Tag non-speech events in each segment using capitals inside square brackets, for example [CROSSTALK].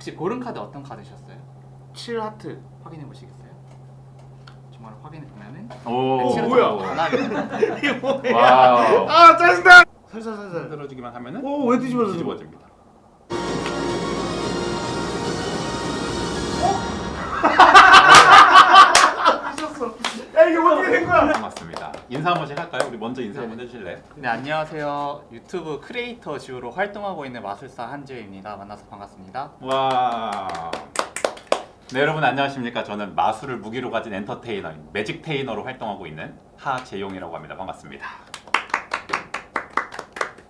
혹시 고른 카드 어떤 카드셨어요? 7하트 확인해 보시겠어요? 정말 확인해 보면은 오, 뭐야? [LAUGHS] 이게 뭐야. 아 짜증나 살살 살살 흔들어주기만 하면은 오왜 뒤집어져 뒤집어집니다. 인사 한 번씩 할까요? 우리 먼저 인사 네. 한번 해주실래요? 네 안녕하세요 유튜브 크리에이터 지우로 활동하고 있는 마술사 한지우입니다 만나서 반갑습니다 와. 네 여러분 안녕하십니까? 저는 마술을 무기로 가진 엔터테이너인 매직 테이너로 활동하고 있는 하재용이라고 합니다. 반갑습니다.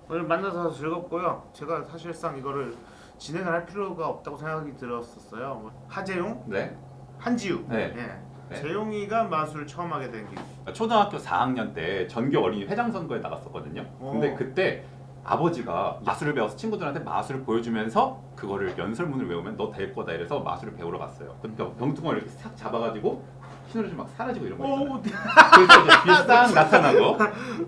오늘 만나서 즐겁고요 제가 사실상 이거를 진행을 할 필요가 없다고 생각이 들었었어요 뭐, 하재용 네. 한지우 네. 예. 네. 재용이가 마술 처음 하게 된 게. 초등학교 4학년 때 전교 어린이 회장 선거에 나갔었거든요. 근데 오. 그때 아버지가 마술을 배워서 친구들한테 마술을 보여주면서 그거를 연설문을 외우면 너 될 거다 이래서 마술을 배우러 갔어요. 그러니까 병뚜껑을 이렇게 싹 잡아가지고 휘두르면 막 사라지고 이런 거 있잖아요. 오, 그래서 이제 뒤에 싹 [LAUGHS] 나타나고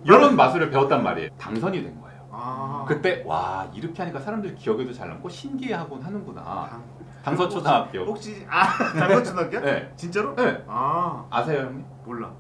이런 마술을 배웠단 말이에요. 당선이 된 거예요. 아. 그때 와 이렇게 하니까 사람들 기억에도 잘 남고 신기해하곤 하는구나. 당- 당서 초등학교. 혹시 아 [LAUGHS] 당거초등학교? 네. 진짜로? 네. 아 아세요 형님? 몰라.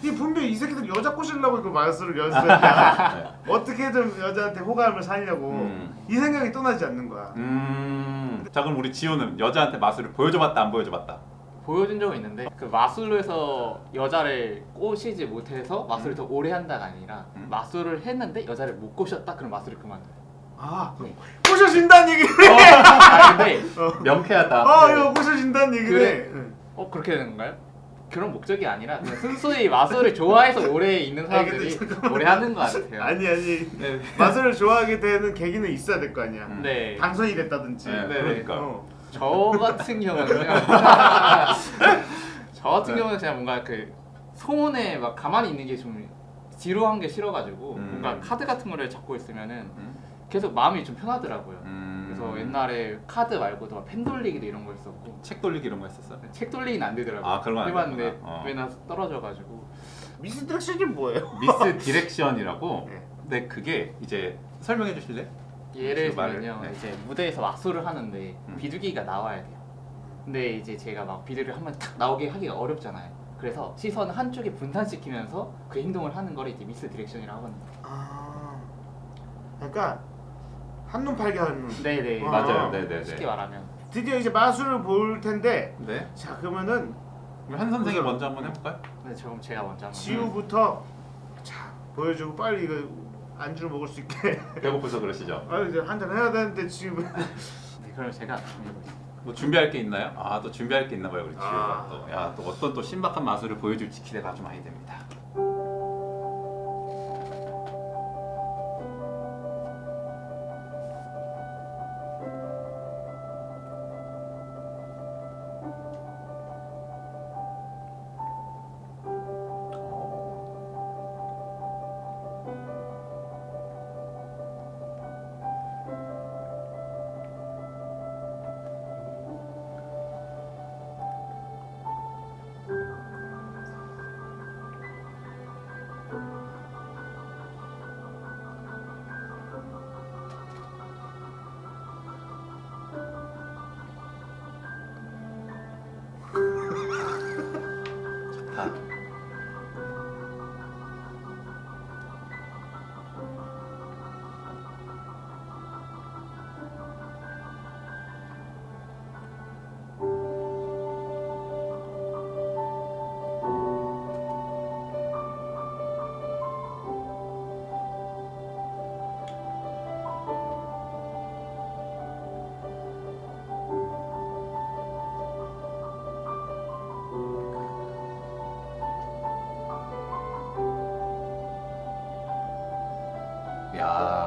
이 분명 히 여자들 여자 꼬시려고 이거 마술을 연습했냐? 네. 어떻게든 여자한테 호감을 살려고 음. 이 생각이 떠나지 않는 거야. 음. 자 그럼 우리 지호는 여자한테 마술을 보여줘봤다 안 보여줘봤다? 보여준 적은 있는데 그 마술로 해서 여자를 꼬시지 못해서 마술을 음. 더 오래 한다가 아니라 음. 마술을 했는데 여자를 못 꼬셨다 그럼 마술을 그만둬요 아 네. 꼬셔진다는 얘기. 아 근데 [LAUGHS] 명쾌하다. 어 이거 꼬셔진다는 얘기네. 응. 어 그렇게 되는 건가요? 그런 목적이 아니라 그냥 순수히 마술을 좋아해서 오래 있는 사람들이 오래 하는 것 같아요 아니 아니 네. 마술을 좋아하게 되는 계기는 있어야 될 거 아니야. 음. 네. 당선이 됐다든지. 네, 네, 그러니까. 어. 저 같은 경우는요. [LAUGHS] 저 같은 네. 경우는 그냥 뭔가 그 소문에 막 가만히 있는 게 좀 지루한 게 싫어가지고 음. 뭔가 카드 같은 거를 잡고 있으면은 음. 계속 마음이 좀 편하더라고요. 음. 그래서 옛날에 카드 말고도 막 펜 돌리기도 이런 거 있었고 책 돌리기 이런 거 했었어? 책 돌리기는 안 되더라고요. 아, 그런 해봤는데 되구나. 어. 떨어져가지고 misdirection이 뭐예요? misdirection이라고. [LAUGHS] 네. 근데 그게 이제 설명해 주실래? 예를 그 들면요 네. 이제 무대에서 마술을 하는데 음. 비둘기가 나와야 돼요 근데 이제 제가 막 비둘기를 한번 탁 나오게 하기가 어렵잖아요 그래서 시선을 한쪽에 분산시키면서 그 행동을 하는 걸 이제 misdirection이라고 하거든요 아. 그러니까 한눈 팔게 하는. 눈. 네네 아. 맞아요. 네네네. 쉽게 말하면 드디어 이제 마술을 볼 텐데 네. 자 그러면은 한 선생이 먼저 한번 해볼까요? 네, 그럼 제가 먼저 한번 지우부터 자 보여주고 빨리 이거 안주를 먹을 수 있게 [LAUGHS] 배고파서 그러시죠? 아 이제 한잔 해야 되는데 지금 [LAUGHS] 네, 그럼 제가 뭐 준비할 게 있나요? 아또 준비할 게 있나 봐요 우리 지우가 아. 또. 야또 어떤 또 신박한 마술을 보여줄지 기대가 아주 많이 됩니다. 야.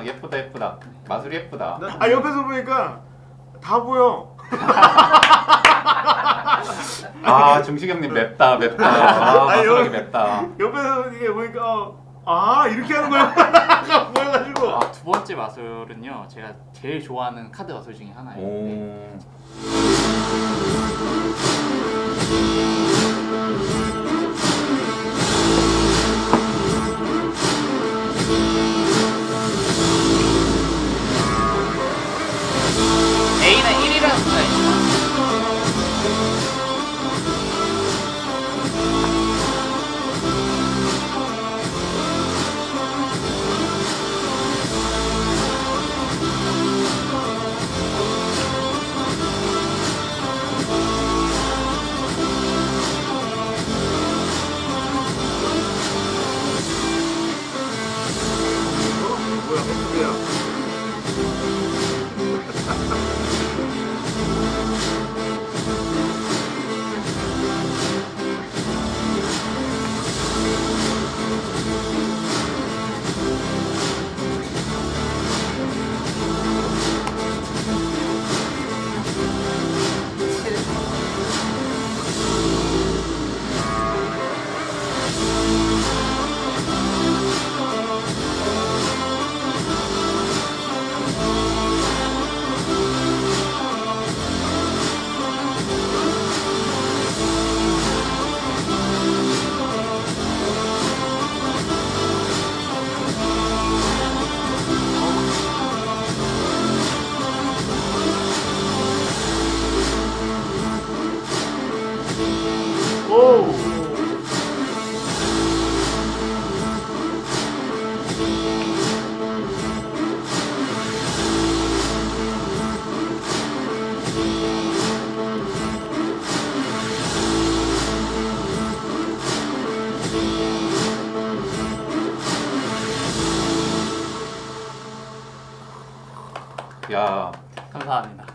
아 예쁘다 예쁘다. 마술이 예쁘다. 나- 아 옆에서 보니까 다 보여. 아 중식 형님 맵다 맵다. 아 아니, 마술하기 여기- 맵다. 옆에서 이게 보니까 어, 아 이렇게 하는 거야. [LAUGHS] 보여가지고. 아, 두 번째 마술은요. 제가 제일 좋아하는 카드 마술 중에 하나예요. 네.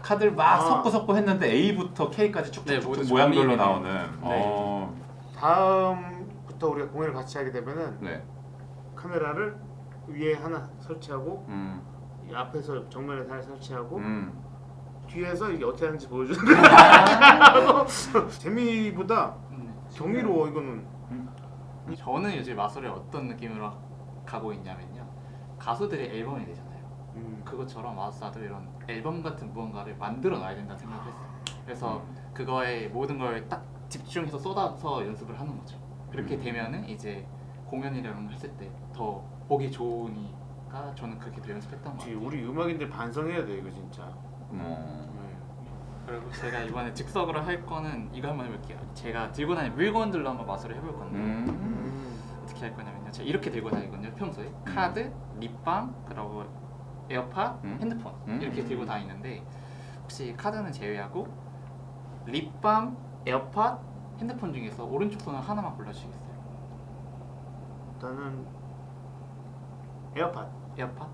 카드를 막 아. 섞고 섞고 했는데 A부터 K까지 네, 쭉쭉쭉 모두 모양별로. 나오는. 네. 어. 다음부터 우리가 공연을 같이 하게 되면은 네. 카메라를 위에 하나 설치하고 음. 이 앞에서 정면에 하나 설치하고 음. 뒤에서 이게 어떻게 하는지 보여주는 거야. [LAUGHS] [LAUGHS] 재미보다 네. 경이로워 이거는. 저는 요즘 마술을 어떤 느낌으로 가고 있냐면요. 가수들이 앨범이 되잖아요. 음. 그것처럼 마술사도 이런 앨범 같은 무언가를 만들어 놔야 된다 생각을 했어요. 그래서 그거에 모든 걸 딱 집중해서 쏟아서 연습을 하는 거죠. 그렇게 음. 되면은 이제 공연이라는 걸 했을 때 더 보기 좋으니까 저는 그렇게 더 연습했던 같아요. 우리 음악인들 반성해야 돼 이거 진짜. 어. 네. 그리고 제가 이번에 즉석으로 할 거는 이거 한번 해볼게요. 제가 들고 다니는 물건들로 한번 마술을 해볼 건데 음. 음. 어떻게 할 거냐면요. 제가 이렇게 들고 다니거든요. 평소에 카드, 립밤, 그리고 에어팟, 음. 핸드폰 음. 이렇게 들고 다니는데 혹시 카드는 제외하고 립밤, 에어팟, 핸드폰 중에서 오른쪽 손을 하나만 골라주시겠어요? 일단은 에어팟, 에어팟?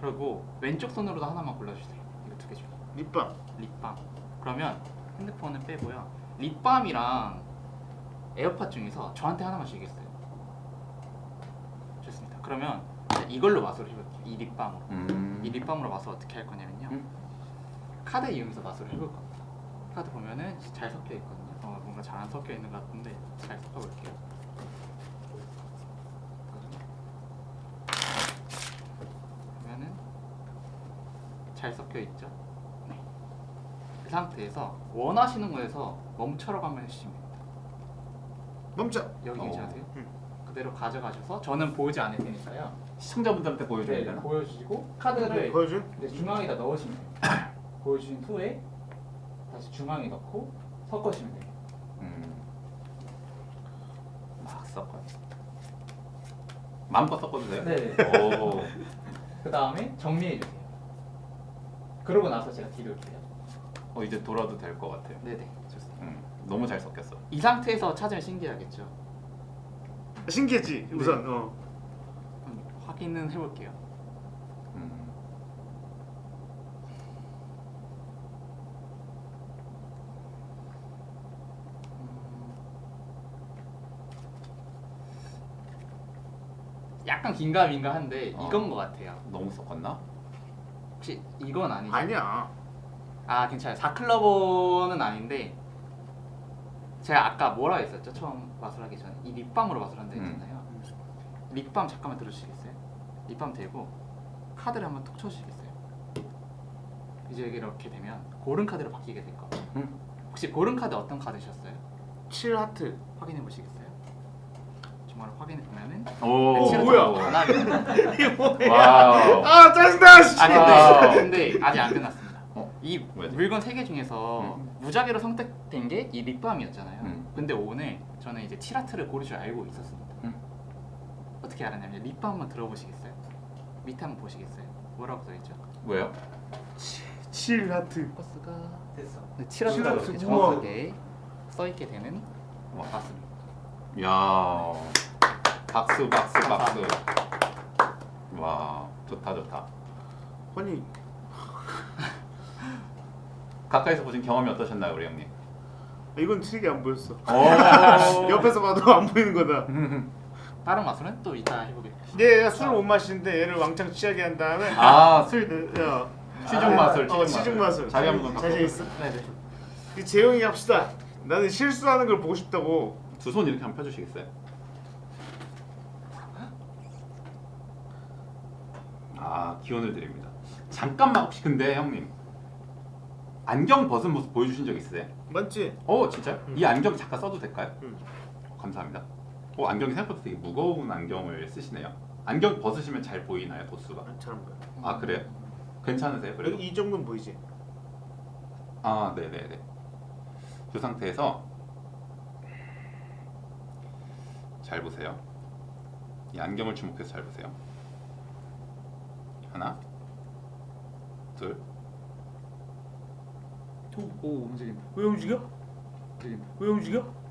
그리고 왼쪽 손으로도 하나만 골라주세요. 이거 두 개 중에 립밤. 립밤. 그러면 핸드폰은 빼고요. 립밤이랑 에어팟 중에서 저한테 하나만 주시겠어요? 좋습니다. 그러면 이걸로 마술을 해볼게요. 이 립밤으로. 음. 이 립밤으로 마술 어떻게 할 거냐면요. 음. 카드 이용해서 마술을 해볼 겁니다. 카드 보면은 잘 섞여 있거든요. 어, 뭔가 잘 안 섞여 있는 것 같은데 잘 섞어 볼게요. 보면은 잘 섞여 있죠. 네. 그 상태에서 원하시는 거에서 멈춰라고 하면 해주시면 됩니다. 멈춰. 여기 어. 계셔도요. 음. 그대로 가져가셔서 저는 보이지 않을 테니까요. 시청자분들한테 보여줘야 네, 되나? 보여주시고 카드를 보여줘. 네, 중앙에다 넣으시면 돼요. [COUGHS] 보여주신 후에 다시 중앙에 넣고 섞으시면 돼요. 음. 막 섞어요. 마음껏 섞어도 돼요? 네. 오. [LAUGHS] 그 다음에 정리해 주세요. 그러고 나서 제가 뒤돌게요. 어 이제 돌아도 될 것 같아요. 네네, 좋습니다. 음. 너무 잘 섞였어. 이 상태에서 찾으면 신기하겠죠. 신기했지 우선. 어. 확인은 해볼게요. 음. 약간 긴가민가한데 어. 이건 것 같아요. 너무 섞었나? 혹시 이건 아니죠? 아니야. 아 괜찮아요. 4클러버는 아닌데 제가 아까 뭐라 했었죠? 처음 마술하기 전에 이 립밤으로 마술한다 음. 했잖아요. 립밤 잠깐만 들어주시겠어요? 립밤 대고 카드를 한번 톡 쳐주시겠어요? 이제 이렇게 되면 고른 카드로 바뀌게 될 거예요. 음. 혹시 고른 카드 어떤 카드셨어요? 7 하트. 확인해 보시겠어요? 정말 확인해 보면은 오, 칠을 뭐야? 이게 뭐야? [LAUGHS] 아 짜증나. 씨. 아니 아. 근데, 근데 아직 안 끝났습니다. 어? 이 왜? 물건 세 개 중에서 무작위로 선택된 게 이 립밤이었잖아요. 음. 근데 오늘 저는 이제 티라트를 고를 줄 알고 있었습니다. 음. 어떻게 알았냐면 립밤 한번 들어보시겠어요? 밑에 한번 보시겠어요? 뭐라고 써있죠? 왜요? 7 하트. 버스가 됐어. 네, 티라트라고 티라트, 이렇게 우와. 정확하게 써있게 되는 와. 맞습니다. 야. 박수 박수 박수. 와, 좋다 좋다. 아니 [LAUGHS] 가까이서 보신 경험이 어떠셨나요, 우리 형님? 이건 트릭이 안 보였어. 오. [LAUGHS] 옆에서 봐도 안 보이는 거다. [LAUGHS] 다른 마술은 또 이따 해보겠습니다. 얘가 술을 못 마시는데 얘를 왕창 취하게 한 다음에 아, [LAUGHS] 술야 취중 마술, 어, 취중 취중 마술. 자기 한번 자신 있어? 네네. 이 재용이 합시다. 나는 실수하는 걸 보고 싶다고. 두 손 이렇게 한번 펴주시겠어요? 아 기원을 드립니다. 잠깐만 혹시 근데 형님 안경 벗은 모습 보여주신 적 있으세요? 맞지? 어 진짜? 응. 이 안경 잠깐 써도 될까요? 응. 감사합니다. 어 안경이 생각보다 되게 무거운 안경을 쓰시네요. 안경 벗으시면 잘 보이나요 도수가? 아, 잘안 보여. 아 그래요? 괜찮으세요? 그래도? 이 정도는 보이지? 아, 네 네네. 그 상태에서 잘 보세요. 이 안경을 주목해서 잘 보세요. 하나, 둘, 오 움직인다. 왜 움직여? 움직인다. 왜 움직여?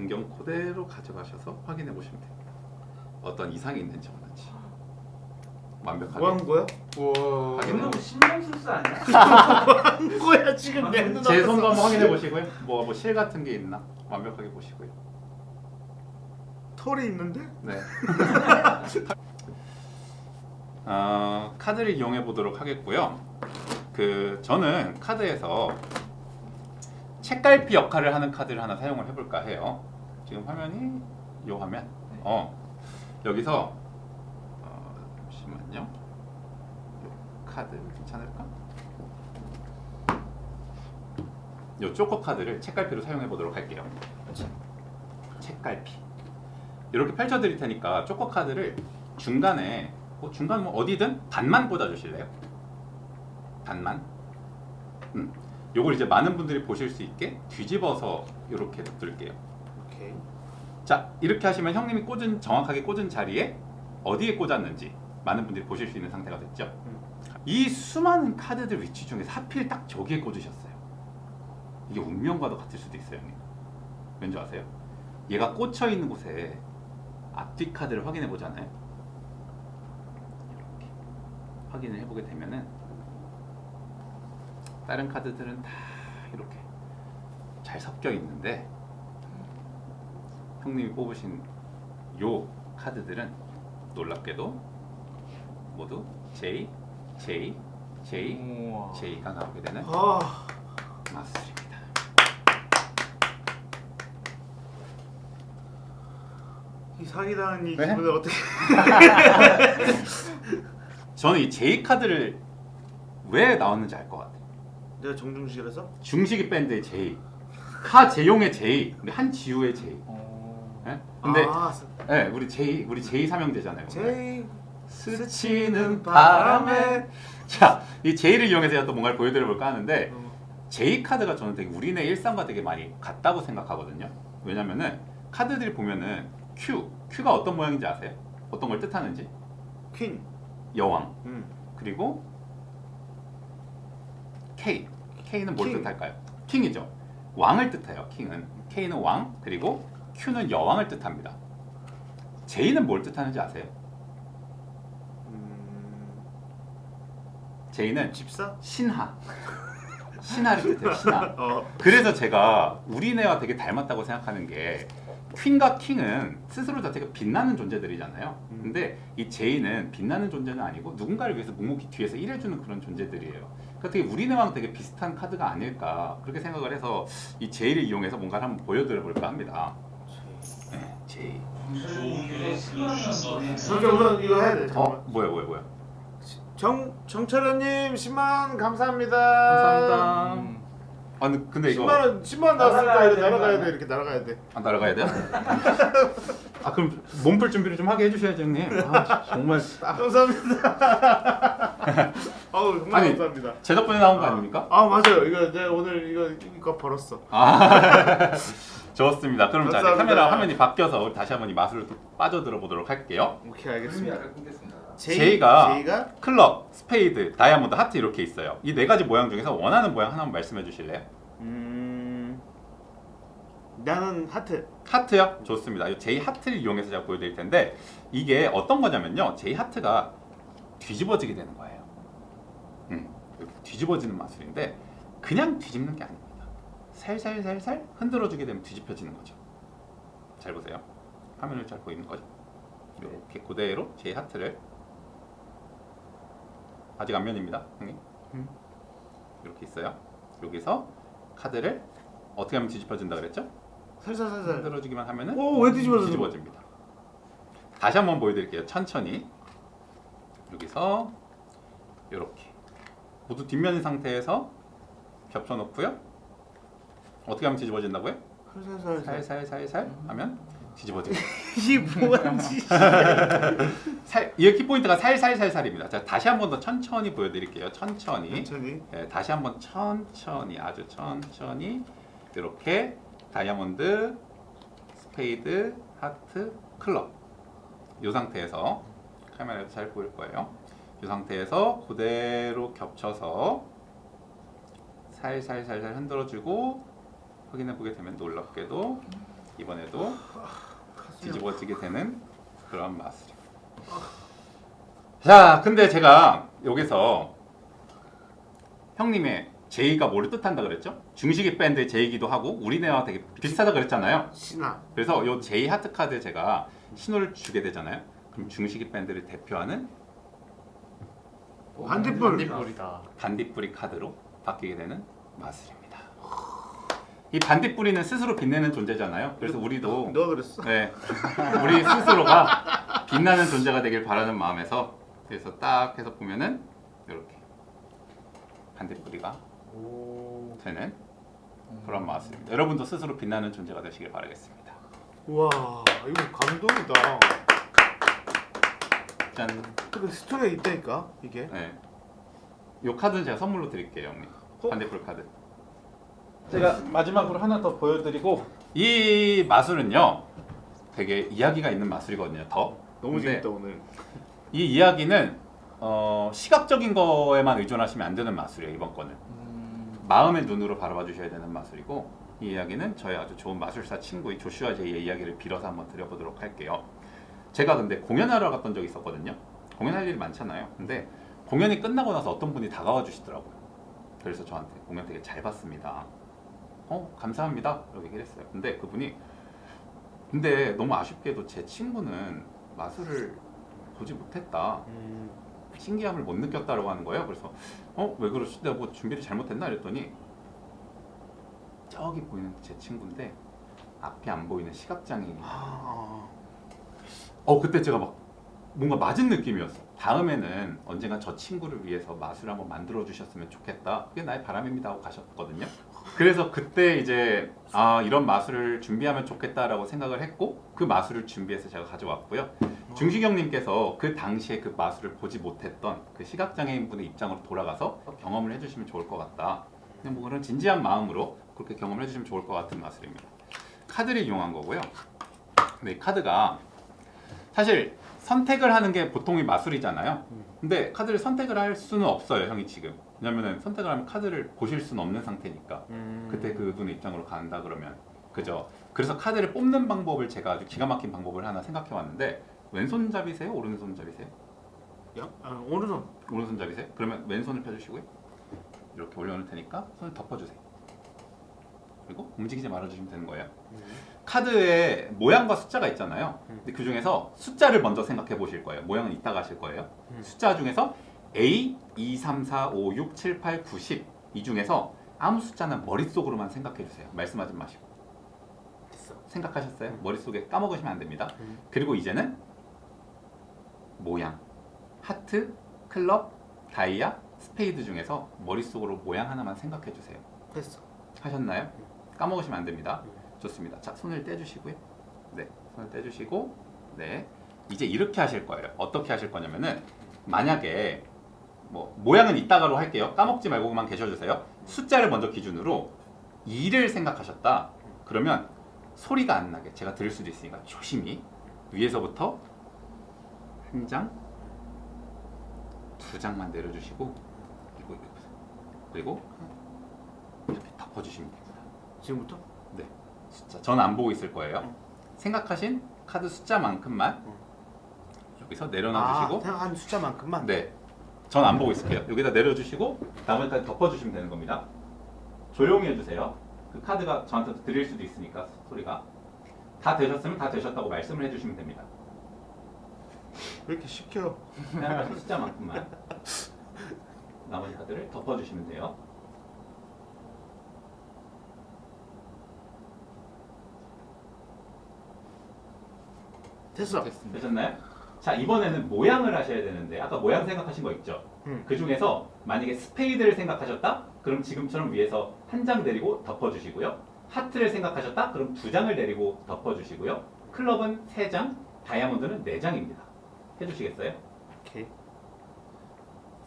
안경 그대로 가져가셔서 확인해 보시면 돼요. 어떤 이상이 있는지 없는지. 완벽하게. 뭐 하는 거야? 우와. 확인해 이거는 보세요. 신경술사 아니야? [LAUGHS] 하는 거야 지금 내 눈앞에서. 제 손도 한번 확인해 보시고요. 뭐, 뭐 실 같은 게 있나 완벽하게 보시고요. 털이 있는데? 네. [LAUGHS] 어, 카드를 이용해 보도록 하겠고요. 그 저는 카드에서 책갈피 역할을 하는 카드를 하나 사용을 해볼까 해요. 지금 화면이 요 화면. 어 여기서 어, 잠시만요. 요 카드 괜찮을까? 요 쪼커 카드를 책갈피로 사용해 보도록 할게요. 책갈피. 이렇게 펼쳐 드릴 테니까 쪼커 카드를 중간에 뭐 중간 뭐 어디든 반만 꽂아 주실래요? 반만. 음. 요걸 이제 많은 분들이 보실 수 있게 뒤집어서 이렇게 놔둘게요. 오케이. 자, 이렇게 하시면 형님이 꽂은 정확하게 꽂은 자리에 어디에 꽂았는지 많은 분들이 보실 수 있는 상태가 됐죠. 음. 이 수많은 카드들 위치 중에서 하필 딱 저기에 꽂으셨어요. 이게 운명과도 같을 수도 있어요, 형님. 왠지 아세요? 얘가 꽂혀 있는 곳에 앞뒤 카드를 확인해 보잖아요. 이렇게 확인을 해보게 되면은 다른 카드들은 다 이렇게 잘 섞여 있는데 형님이 뽑으신 요 카드들은 놀랍게도 모두 J, J, J, 우와. J가 나오게 되는 아 마술입니다. 이 사기당한 이 왜? 기분을 어떻게? [LAUGHS] 저는 이 J 카드를 왜 나왔는지 알 것 같아요. 내가 정중실에서? 중식이 밴드의 J, 하재용의 J, 우리 한지우의 J. 어. 예? 근데 아, 네, 우리 J, 우리 J 삼형제잖아요. 제이 스치는 바람에 자, 이 J를 이용해서 제가 또 뭔가를 보여드려 볼까 하는데 어, J 카드가 저는 되게 우리네 일상과 되게 많이 같다고 생각하거든요. 왜냐면은 카드들이 보면은 Q, Q가 어떤 모양인지 아세요? 어떤 걸 뜻하는지? 퀸. 여왕. 음. 그리고 K, K는 뭘 킹. 뜻할까요? 킹이죠. 왕을 뜻해요. 킹은 K는 왕, 그리고 Q는 여왕을 뜻합니다. J는 뭘 뜻하는지 아세요? 음. J는 집사? 신하. 신하를 뜻해요. 신하. [LAUGHS] 어. 그래서 제가 우리네와 되게 닮았다고 생각하는 게 퀸과 킹은 스스로 자체가 빛나는 존재들이잖아요. 음. 근데 이 제이는 빛나는 존재는 아니고 누군가를 위해서 묵묵히 뒤에서 일해주는 그런 존재들이에요. 그러니까 되게 우리네와는 되게 비슷한 카드가 아닐까 그렇게 생각을 해서 이 제이를 이용해서 뭔가를 한번 보여드려 볼까 합니다. 네, 제이. 먼저 우선 이거 해야 돼. 어. 뭐야 뭐야 뭐야. 정 정철현님 10만 감사합니다. 감사합니다. 음. 아 근데, 근데 이거 10만 원 10만 원 나왔으니까 이거 날아가야 돼 이렇게 날아가야 돼. 안 날아가야 돼요? [LAUGHS] 아 그럼 몸풀 준비를 좀 하게 해주셔야죠 형님. [LAUGHS] 아, 정말 감사합니다. [LAUGHS] 어우 정말 아니, 감사합니다. 제 덕분에 나온 거 아닙니까? 아 맞아요. 이거 내가 오늘 이거 이거 벌었어. 아 좋습니다. 그럼 자. 카메라 화면이 바뀌어서 우리 다시 한번 이 마술을 또 빠져들어 보도록 할게요. 오케이 알겠습니다. J가- J가 클럽, 스페이드, 다이아몬드, 하트 이렇게 있어요. 이 네 가지 모양 중에서 원하는 모양 하나만 말씀해 주실래요? 음 나는 하트. 하트요? 좋습니다. 이 J 하트를 이용해서 제가 보여드릴 텐데 이게 어떤 거냐면요. J 하트가 뒤집어지게 되는 거예요. 음, 이렇게 뒤집어지는 마술인데 그냥 뒤집는 게 아닙니다. 살살살살 흔들어주게 되면 뒤집혀지는 거죠. 잘 보세요. 화면을 잘 보이는 거죠. 이렇게 그대로 제이 하트를 아직 앞면입니다, 형님. 음. 이렇게 있어요. 여기서 카드를 어떻게 하면 뒤집어진다 그랬죠? 살살살살. 흔들어주기만 하면은 오, 왜 뒤집어져? 뒤집어집니다. 다시 한번 보여드릴게요. 천천히 여기서 이렇게 모두 뒷면인 상태에서 겹쳐놓고요. 어떻게 하면 뒤집어진다고요? 살살살살. 살살살살 하면 뒤집어집니다. 이 뭐지? 살, 이 키포인트가 살살살살입니다. 자, 다시 한 번 더 천천히 보여드릴게요. 천천히. 천천히. 네, 다시 한 번 천천히 아주 천천히 이렇게 다이아몬드, 스페이드, 하트, 클럽 이 상태에서 카메라에서 잘 보일 거예요. 이 상태에서 그대로 겹쳐서 살살살살 흔들어주고 확인해 보게 되면 놀랍게도 이번에도 뒤집어지게 되는 그런 마술입니다. 자, 근데 제가 여기서 형님의 제이가 뭐를 뜻한다 그랬죠? 중식이 밴드의 제이기도 하고 우리네와 되게 비슷하다 그랬잖아요. 신화. 그래서 요 제이 하트 카드에 제가 신호를 주게 되잖아요. 그럼 중식이 밴드를 대표하는 반딧불. 반딧불이다. 반딧불이 카드로 바뀌게 되는 마술입니다. 이 반딧불이는 스스로 빛내는 존재잖아요. 그래서 우리도 [LAUGHS] 너가 그랬어? 네, 우리 스스로가 빛나는 존재가 되길 바라는 마음에서 그래서 딱 해서 보면은 이렇게 반딧불이가 오. 되는 그런 마술입니다. 여러분도 스스로 빛나는 존재가 되시길 바라겠습니다. 와 이거 감동이다. 짠. 근데 스토리가 있다니까 이게. 네. 이 카드는 제가 선물로 드릴게요, 형님. 어? 반딧불 카드. 제가 마지막으로 하나 더 보여드리고 이 마술은요, 되게 이야기가 있는 마술이거든요. 더. 너무 재밌다 오늘. 이 이야기는 어, 시각적인 거에만 의존하시면 안 되는 마술이에요. 이번 거는 음. 마음의 눈으로 바라봐 주셔야 되는 마술이고 이 이야기는 저희 아주 좋은 마술사 친구의 조슈아 제이의 이야기를 빌어서 한번 드려보도록 할게요. 제가 근데 공연하러 갔던 적이 있었거든요. 공연할 일이 많잖아요. 근데 공연이 끝나고 나서 어떤 분이 다가와 주시더라고요. 그래서 저한테 공연 되게 잘 봤습니다. 어 감사합니다. 이렇게 얘기를 했어요. 근데 그분이 근데 너무 아쉽게도 제 친구는 마술을 보지 못했다. 음. 신기함을 못 느꼈다라고 하는 거예요. 그래서 어 왜 그러시? 내가 뭐 준비를 잘못했나 이랬더니 저기 보이는 제 친구인데 앞이 안 보이는 시각장애인. 아, 어 그때 제가 막 뭔가 맞은 느낌이었어. 다음에는 언젠가 저 친구를 위해서 마술 한번 만들어 주셨으면 좋겠다. 그게 나의 바람입니다 하고 가셨거든요. 그래서 그때 이제 아 이런 마술을 준비하면 좋겠다라고 생각을 했고 그 마술을 준비해서 제가 가져왔고요. 중식형님께서 그 당시에 그 마술을 보지 못했던 그 시각장애인분의 입장으로 돌아가서 경험을 해주시면 좋을 것 같다. 그냥 뭐 그런 진지한 마음으로 그렇게 경험을 해주시면 좋을 것 같은 마술입니다. 카드를 이용한 거고요. 이 카드가 사실 선택을 하는 게 보통의 마술이잖아요. 근데 카드를 선택을 할 수는 없어요, 형이 지금. 왜냐면은 선택을 하면 카드를 보실 수는 없는 상태니까. 음. 그때 그 분의 입장으로 간다 그러면 그죠. 그래서 카드를 뽑는 방법을 제가 아주 기가 막힌 방법을 하나 생각해 왔는데 왼손잡이세요? 오른손잡이세요? 야, 아, 오른손. 오른손잡이세요? 그러면 왼손을 펴주시고요. 이렇게 올려놓을 테니까 손을 덮어주세요. 그리고 움직이지 말아주시면 되는 거예요. 음. 카드에 모양과 숫자가 있잖아요. 음. 근데 그 중에서 숫자를 먼저 생각해 보실 거예요. 모양은 이따가 하실 거예요. 음. 숫자 중에서 A 2, 3, 4, 5, 6, 7, 8, 9, 10. 이 중에서 아무 숫자는 머릿속으로만 생각해 주세요. 말씀하지 마시고. 됐어. 생각하셨어요? 음. 머릿속에 까먹으시면 안 됩니다. 음. 그리고 이제는 모양. 하트, 클럽, 다이아, 스페이드 중에서 머릿속으로 모양 하나만 생각해 주세요. 됐어. 하셨나요? 까먹으시면 안 됩니다. 음. 좋습니다. 자, 손을 떼주시고요. 네, 손을 떼주시고, 네, 이제 이렇게 하실 거예요. 어떻게 하실 거냐면은 만약에 뭐 모양은 이따가로 할게요. 까먹지 말고만 계셔주세요. 숫자를 먼저 기준으로 2를 생각하셨다. 그러면 소리가 안 나게 제가 들을 수도 있으니까 조심히 위에서부터 한 장, 두 장만 내려주시고 그리고 이렇게 덮어주시면 됩니다. 지금부터? 숫자 전 안 보고 있을 거예요. 생각하신 카드 숫자만큼만 응. 여기서 내려놔 주시고 아, 생각한 숫자만큼만. 네. 전 안 보고 있을게요. 여기다 내려주시고 나머지까지 덮어주시면 되는 겁니다. 조용히 해주세요. 그 카드가 저한테 들릴 수도 있으니까 소리가 다 되셨으면 다 되셨다고 말씀을 해주시면 됩니다. 왜 이렇게 시켜? 생각하신 숫자만큼만 나머지 카드를 덮어주시면 돼요. 됐어. 됐습니다. 되셨나요? 자 이번에는 모양을 하셔야 되는데 아까 모양 생각하신 거 있죠? 응. 그 중에서 만약에 스페이드를 생각하셨다? 그럼 지금처럼 위에서 한 장 내리고 덮어주시고요. 하트를 생각하셨다? 그럼 두 장을 내리고 덮어주시고요. 클럽은 세 장, 다이아몬드는 네 장입니다. 해주시겠어요? 오케이.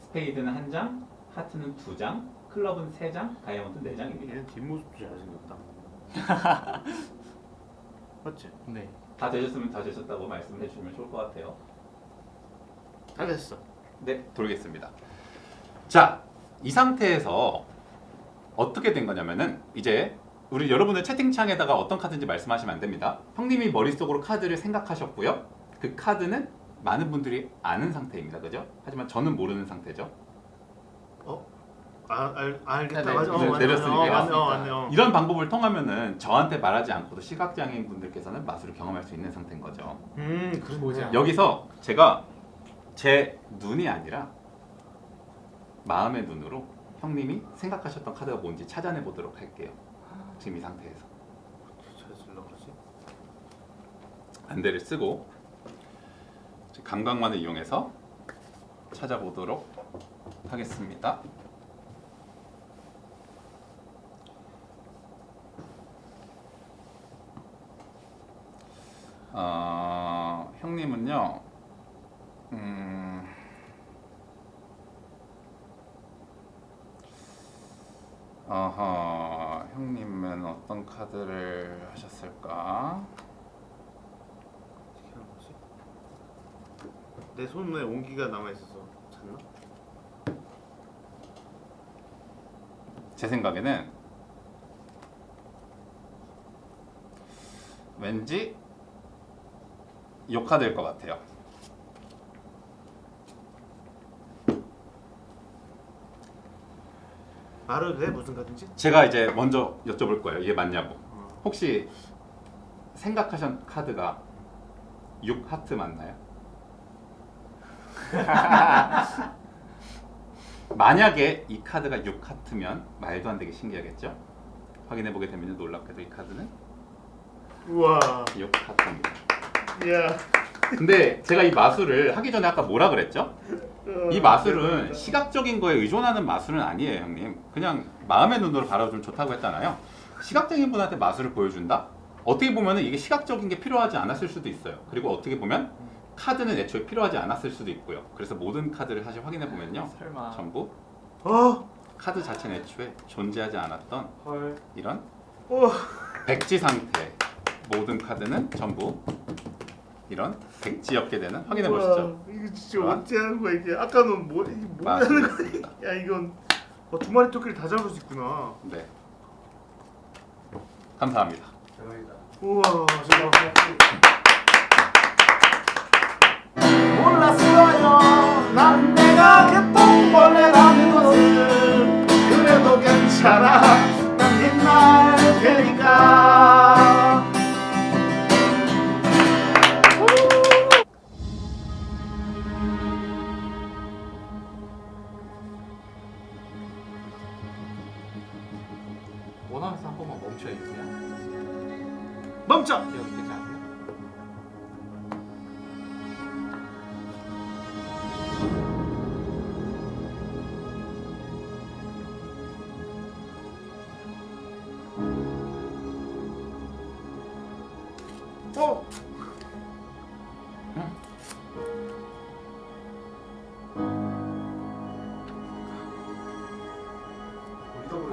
스페이드는 한 장, 하트는 두 장, 클럽은 세 장, 다이아몬드는 네 장입니다. 얘는 뒷모습도 잘생겼다. [LAUGHS] 맞지? 네. 다 되셨으면 다 되셨다고 말씀해 주시면 좋을 것 같아요. 다 됐어. 네, 돌겠습니다. 자, 이 상태에서 어떻게 된 거냐면은 이제 우리 여러분들 채팅창에다가 어떤 카드인지 말씀하시면 안 됩니다. 형님이 머릿속으로 카드를 생각하셨고요. 그 카드는 많은 분들이 아는 상태입니다. 그죠? 하지만 저는 모르는 상태죠. 아, 알, 알겠다. 네, 네. 맞아. 어, 네, 맞네. 내렸으니까. 어, 맞네. 어. 어. 이런 방법을 통하면은 저한테 말하지 않고도 시각장애인 분들께서는 마술을 경험할 수 있는 상태인 거죠. 음, 거지. 여기서 제가 제 눈이 아니라 마음의 눈으로 형님이 생각하셨던 카드가 뭔지 찾아내 보도록 할게요. 지금 이 상태에서? 안대를 쓰고 감각만을 이용해서 찾아보도록 하겠습니다. 어, 형님은요. 음, 어허, 형님은 어떤 카드를 하셨을까? 어떻게 하는 거지? 내 손에 온기가 남아 있어서 잤나? 제 생각에는 왠지 요 카드일 것 같아요. 말해도 돼? 무슨 카드인지? 제가 이제 먼저 여쭤볼 거예요. 이게 맞냐고. 어. 혹시 생각하신 카드가 6 하트 맞나요? [LAUGHS] 만약에 이 카드가 6 하트면 말도 안 되게 신기하겠죠? 확인해 보게 되면 놀랍게도 이 카드는 우와. 6 하트입니다. 야. 근데 제가 이 마술을 하기 전에 아까 뭐라 그랬죠? 이 마술은 시각적인 거에 의존하는 마술은 아니에요, 형님. 그냥 마음의 눈으로 바라보면 좋다고 했잖아요. 시각적인 분한테 마술을 보여준다? 어떻게 보면 이게 시각적인 게 필요하지 않았을 수도 있어요. 그리고 어떻게 보면 카드는 애초에 필요하지 않았을 수도 있고요. 그래서 모든 카드를 사실 확인해 보면요. 설마. 전부 어. 카드 자체는 애초에 존재하지 않았던 헐. 이런 어. 백지 상태 모든 카드는 전부 이런 백지였게 되는 확인해 보시죠. 우와, 이거 진짜 우와. 어떻게 하는 거야 이게? 아까는 뭐 이게 뭐 하는 거야? [LAUGHS] 야 이건 어, 두 마리 토끼를 다 잡을 수 있구나. 네. 감사합니다. 우와. 정말. 몰랐어요.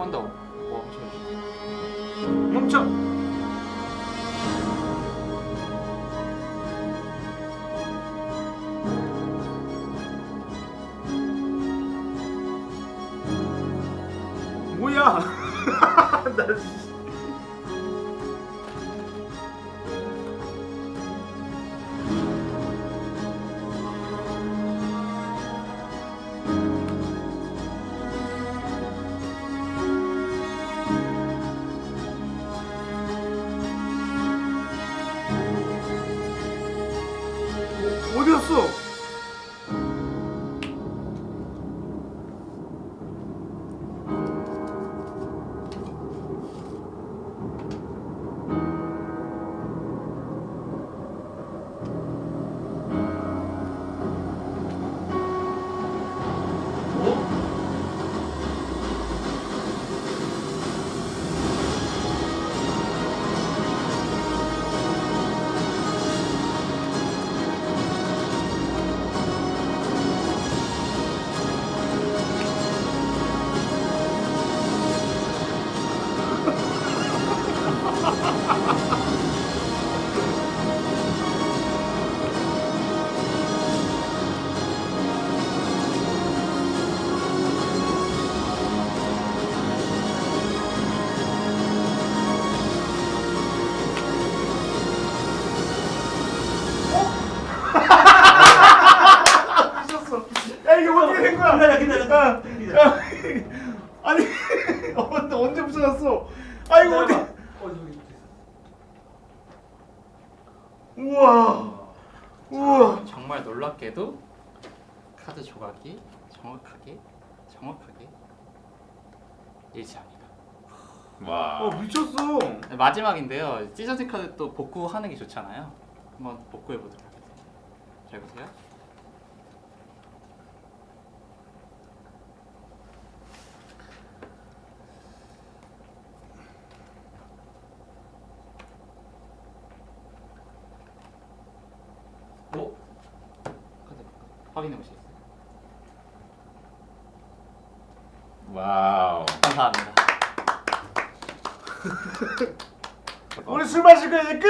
한번 더. 어, 멈춰 있어. 아이고 어디? 어, 우와. 우와. 정말 놀랍게도 카드 조각이 정확하게 정확하게 일치합니다. 와. 어, 미쳤어. 네, 마지막인데요. 찢어진 카드 또 복구하는 게 좋잖아요. 한번 복구해 보도록 하겠습니다. 잘 보세요. 확인해 보시겠어요? 와우. 감사합니다. 우리 술 마실 거 이제 끝.